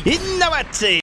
Innovatie.